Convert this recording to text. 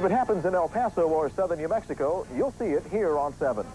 If it happens in El Paso or southern New Mexico, you'll see it here on 7.